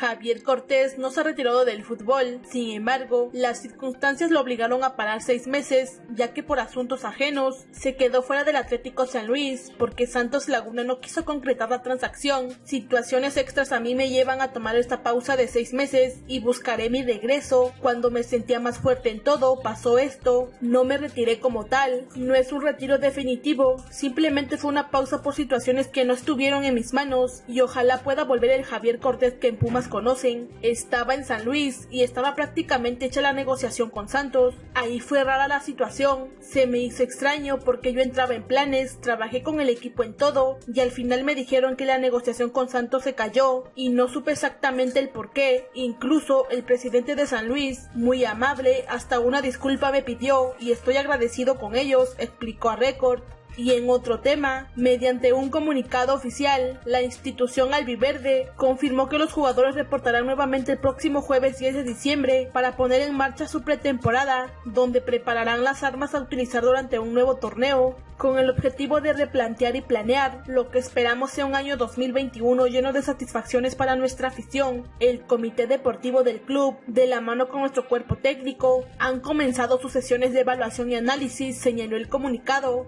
Javier Cortés no se ha retirado del fútbol, sin embargo, las circunstancias lo obligaron a parar seis meses, ya que por asuntos ajenos se quedó fuera del Atlético San Luis, porque Santos Laguna no quiso concretar la transacción. Situaciones extras a mí me llevan a tomar esta pausa de seis meses y buscaré mi regreso. Cuando me sentía más fuerte en todo, pasó esto. No me retiré como tal, no es un retiro definitivo, simplemente fue una pausa por situaciones que no estuvieron en mis manos y ojalá pueda volver el Javier Cortés que en Pumas conocen. Estaba en San Luis y estaba prácticamente hecha la negociación con Santos. Ahí fue rara la situación, se me hizo extraño porque yo entraba en planes, trabajé con el equipo en todo y al final me dijeron que la negociación con Santos se cayó y no supe exactamente el por qué. Incluso el presidente de San Luis, muy amable, hasta una disculpa me pidió y estoy agradecido con ellos, explicó a Record. Y en otro tema, mediante un comunicado oficial, la institución albiverde confirmó que los jugadores reportarán nuevamente el próximo jueves 10 de diciembre para poner en marcha su pretemporada, donde prepararán las armas a utilizar durante un nuevo torneo, con el objetivo de replantear y planear lo que esperamos sea un año 2021 lleno de satisfacciones para nuestra afición. El comité deportivo del club, de la mano con nuestro cuerpo técnico, han comenzado sus sesiones de evaluación y análisis, señaló el comunicado.